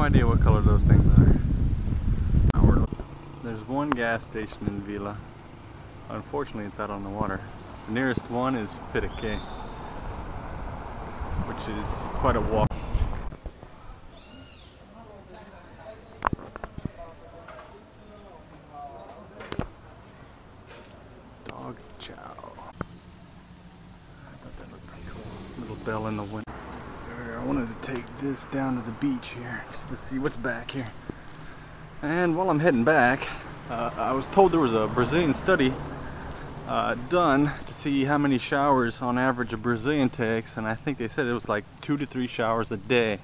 no idea what color those things are. There's one gas station in Vila. Unfortunately, it's out on the water. The nearest one is Piraqué, which is quite a walk. Dog chow. I thought that looked pretty cool. Little bell in the window. Wanted to take this down to the beach here just to see what's back here. And while I'm heading back, uh, I was told there was a Brazilian study uh, done to see how many showers on average a Brazilian takes, and I think they said it was like two to three showers a day,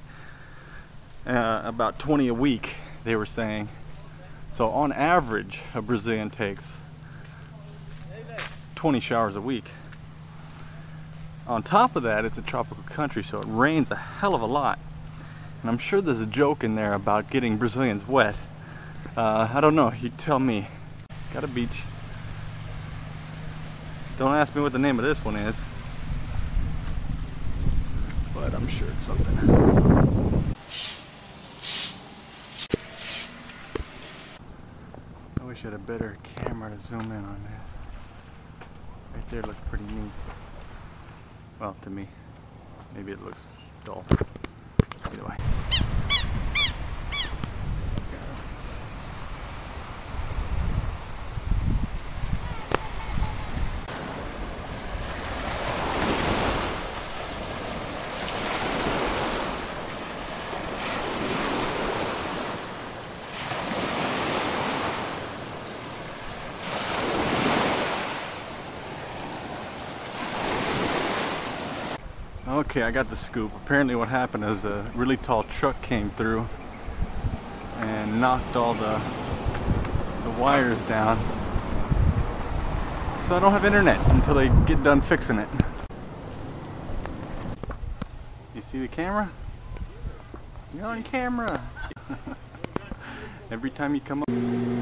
uh, about 20 a week, they were saying. So on average, a Brazilian takes 20 showers a week. On top of that, it's a tropical country, so it rains a hell of a lot. And I'm sure there's a joke in there about getting Brazilians wet. Uh, I don't know, you tell me. Got a beach. Don't ask me what the name of this one is. But I'm sure it's something. I wish I had a better camera to zoom in on this. Right there looks pretty neat. Well, to me. Maybe it looks dull. Either way. Okay, I got the scoop. Apparently what happened is a really tall truck came through and knocked all the, the wires down. So I don't have internet until they get done fixing it. You see the camera? You're on camera! Every time you come up...